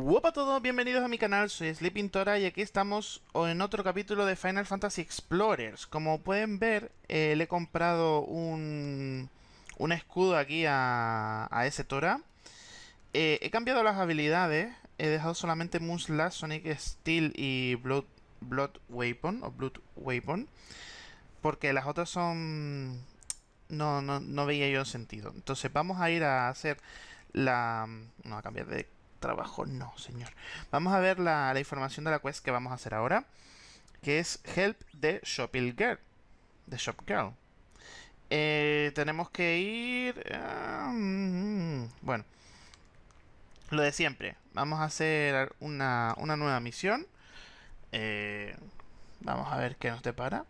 Hola a todos, bienvenidos a mi canal, soy Sleepintora y aquí estamos en otro capítulo de Final Fantasy Explorers. Como pueden ver, eh, le he comprado un, un escudo aquí a, a ese Tora. Eh, he cambiado las habilidades, he dejado solamente Moonslash, Sonic Steel y Blood, Blood Weapon, o Blood Weapon, porque las otras son... No, no, no veía yo sentido. Entonces vamos a ir a hacer la... No, a cambiar de trabajo, no, señor. Vamos a ver la, información de la quest que vamos a hacer ahora, que es Help the Shopil Girl. The Shop Girl. Eh, tenemos que ir... Ah, mm, bueno, lo de siempre. Vamos a hacer una, una nueva misión. Eh, vamos a ver qué nos depara.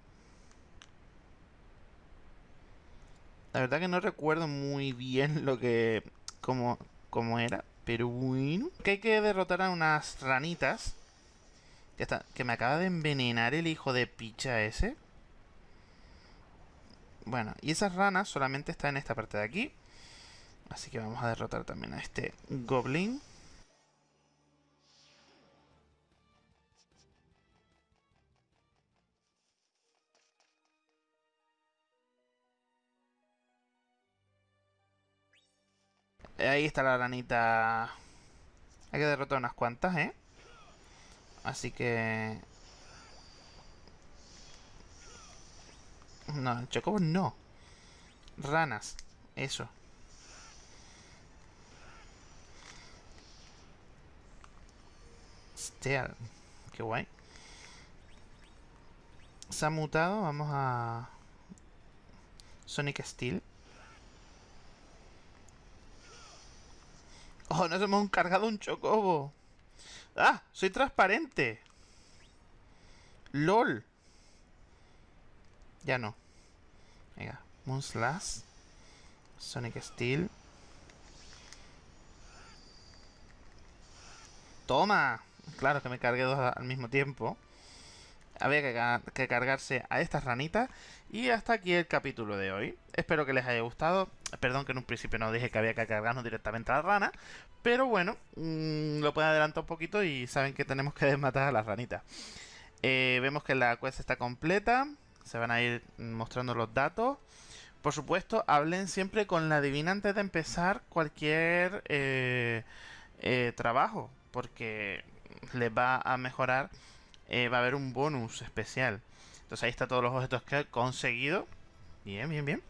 La verdad que no recuerdo muy bien lo que... cómo era. Pero bueno. Que hay que derrotar a unas ranitas. Que, está, que me acaba de envenenar el hijo de picha ese. Bueno, y esas ranas solamente están en esta parte de aquí. Así que vamos a derrotar también a este goblin. Ahí está la ranita. Hay que derrotar unas cuantas, ¿eh? Así que... No, el chocobo no. Ranas. Eso. Hostia, qué guay. Se ha mutado, vamos a... Sonic Steel. Oh, nos hemos cargado un chocobo. ¡Ah! ¡Soy transparente! ¡LOL! Ya no. Venga, Moonslash. Sonic Steel. ¡Toma! Claro que me cargué dos al mismo tiempo. Había que, cargarse a estas ranitas. Y hasta aquí el capítulo de hoy. Espero que les haya gustado. Perdón que en un principio no dije que había que cargarnos directamente a la rana. Pero bueno, mm, lo pueden adelantar un poquito y saben que tenemos que desmatar a las ranitas. Eh, vemos que la quest está completa. Se van a ir mostrando los datos. Por supuesto, hablen siempre con la divina antes de empezar cualquier eh, eh, trabajo. Porque les va a mejorar, eh, va a haber un bonus especial. Entonces ahí está todos los objetos que he conseguido. Bien, bien, bien.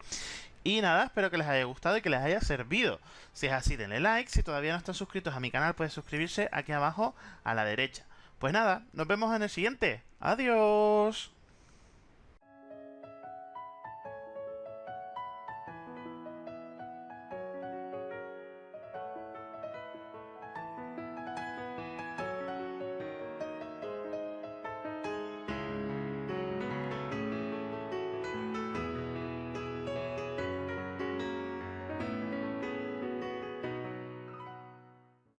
Y nada, espero que les haya gustado y que les haya servido. Si es así, denle like. Si todavía no están suscritos a mi canal, pueden suscribirse aquí abajo a la derecha. Pues nada, nos vemos en el siguiente. Adiós.